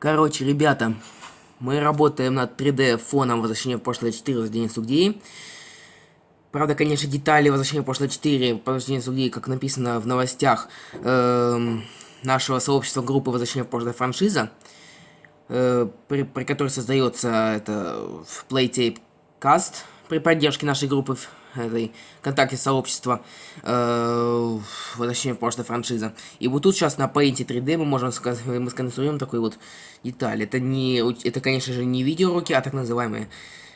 Короче, ребята, мы работаем над 3D фоном возвращения в прошлое 4 рождения Сугдеи. Правда, конечно, детали возвращения в прошлое 4 возвращения Сугдеи, как написано в новостях э, нашего сообщества группы возвращения в прошлое франшиза, э, при, при которой создается это в Playtape Cast при поддержке нашей группы этой ВКонтакте сообщества, э, точнее, прошлой франшиза. И вот тут сейчас на Paint 3D мы можем сказать, мы сконструируем такой вот деталь. Это не, это, конечно же, не видеоуроки, а так называемая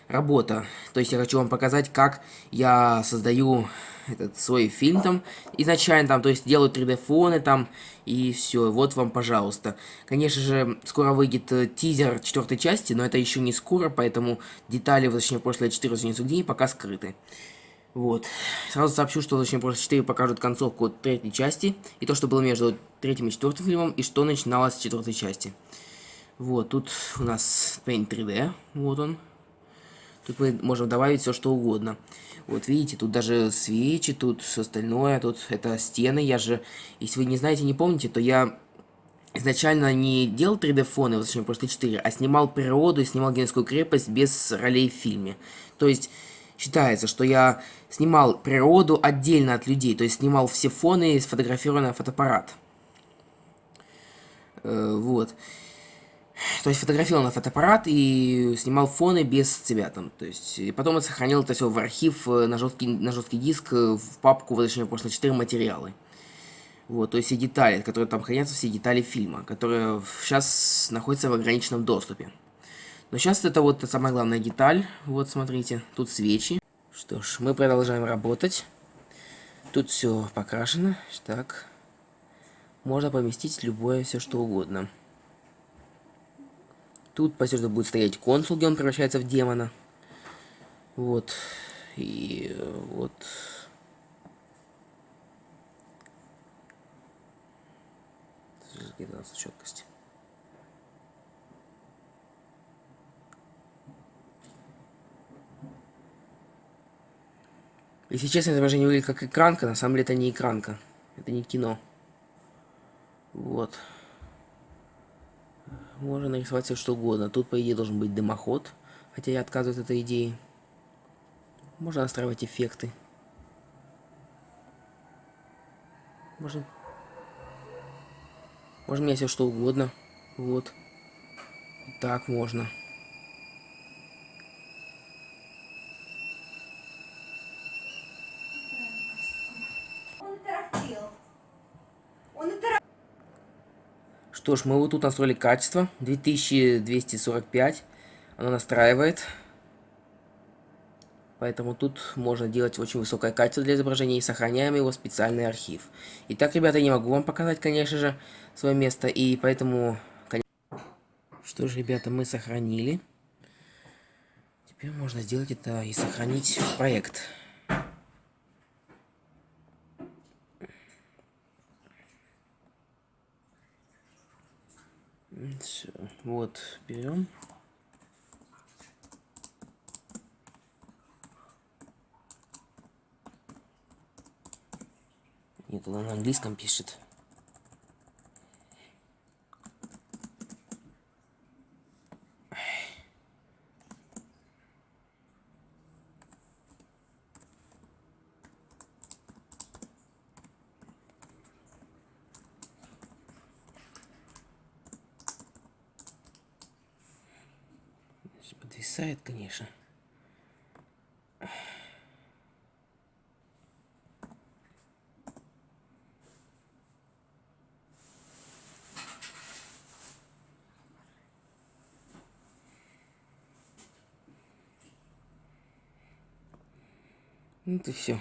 работа. То есть я хочу вам показать, как я создаю этот свой фильм там изначально там, то есть делаю 3D фоны там и все. Вот вам, пожалуйста. Конечно же, скоро выйдет э, тизер четвертой части, но это еще не скоро, поэтому детали, точнее, прошлое 14 дней пока скрыты. Вот. Сразу сообщу, что точнее просто 4 покажут концовку третьей части, и то, что было между третьим и четвертым фильмом, и что начиналось с четвертой части. Вот, тут у нас Paint 3D, вот он. Тут мы можем добавить все, что угодно. Вот, видите, тут даже свечи, тут все остальное, тут это стены. Я же, если вы не знаете, не помните, то я изначально не делал 3D-фоны, вот, точнее, просто 4, а снимал природу и снимал Генскую крепость без ролей в фильме. То есть Считается, что я снимал природу отдельно от людей, то есть снимал все фоны и сфотографировал на фотоаппарат. Э, вот. То есть фотографировал на фотоаппарат и снимал фоны без себя там. То есть, и потом я сохранил это все в архив э, на жесткий, на жесткий диск, э, в папку, точнее, просто 4 материалы. Вот, то есть все детали, которые там хранятся, все детали фильма, которые сейчас находятся в ограниченном доступе. Но сейчас это вот самая главная деталь. Вот, смотрите, тут свечи. Что ж, мы продолжаем работать. Тут все покрашено. Так. Можно поместить любое, все что угодно. Тут по сюжету будет стоять консул, где он превращается в демона. Вот. И вот... Где-то четкость. Если честно, изображение выглядит как экранка, на самом деле это не экранка. Это не кино. Вот. Можно нарисовать все что угодно. Тут, по идее, должен быть дымоход. Хотя я отказываюсь от этой идеи. Можно настраивать эффекты. Можно... Можно мне все что угодно. Вот. Так можно. Что ж, мы вот тут настроили качество. 2245. Оно настраивает. Поэтому тут можно делать очень высокое качество для изображения и сохраняем его в специальный архив. Итак, ребята, я не могу вам показать, конечно же, свое место. И поэтому... Что ж, ребята, мы сохранили. Теперь можно сделать это и сохранить проект. Все, вот, берем. Нет, она на английском пишет. Подвисает, конечно. Ну, это все.